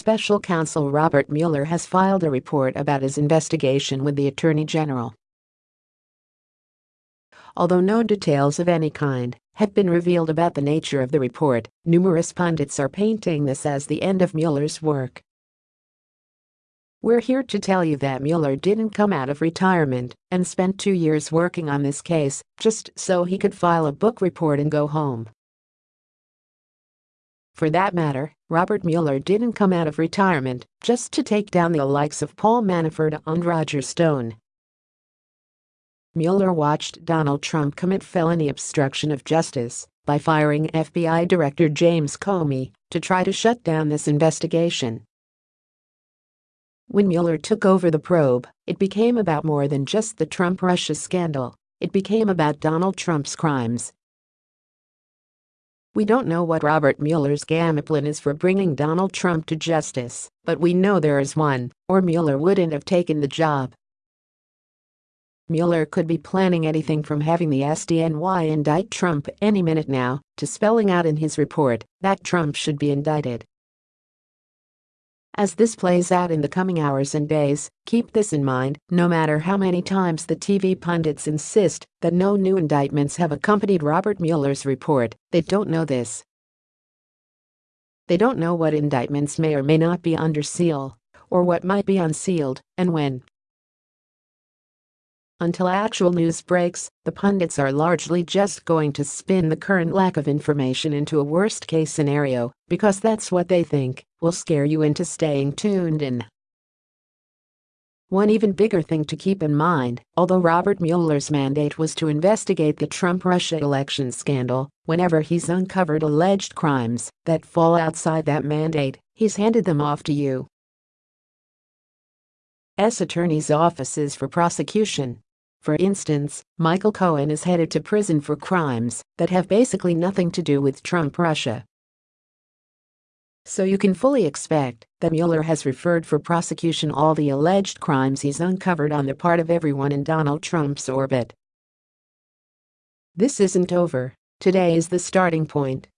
Special counsel Robert Mueller has filed a report about his investigation with the Attorney General. Although no details of any kind have been revealed about the nature of the report, numerous pundits are painting this as the end of Mueller's work. We're here to tell you that Mueller didn't come out of retirement and spent two years working on this case just so he could file a book report and go home. For that matter, Robert Mueller didn't come out of retirement just to take down the likes of Paul Manafort and Roger Stone. Mueller watched Donald Trump commit felony obstruction of justice by firing FBI Director James Comey to try to shut down this investigation. When Mueller took over the probe, it became about more than just the Trump-Russia scandal. It became about Donald Trump's crimes. We don't know what Robert Mueller's game plan is for bringing Donald Trump to justice, but we know there is one, or Mueller wouldn't have taken the job. Mueller could be planning anything from having the SDNY indict Trump any minute now to spelling out in his report that Trump should be indicted. As this plays out in the coming hours and days, keep this in mind, no matter how many times the TV pundits insist that no new indictments have accompanied Robert Mueller's report, they don't know this. They don't know what indictments may or may not be under seal, or what might be unsealed, and when. Until actual news breaks, the pundits are largely just going to spin the current lack of information into a worst-case scenario because that's what they think will scare you into staying tuned in. One even bigger thing to keep in mind, although Robert Mueller's mandate was to investigate the Trump-Russia election scandal, whenever he's uncovered alleged crimes that fall outside that mandate, he's handed them off to you. S. attorneys' offices for prosecution for instance, Michael Cohen is headed to prison for crimes that have basically nothing to do with Trump Russia. So you can fully expect that Mueller has referred for prosecution all the alleged crimes he's uncovered on the part of everyone in Donald Trump's orbit. This isn't over. Today is the starting point.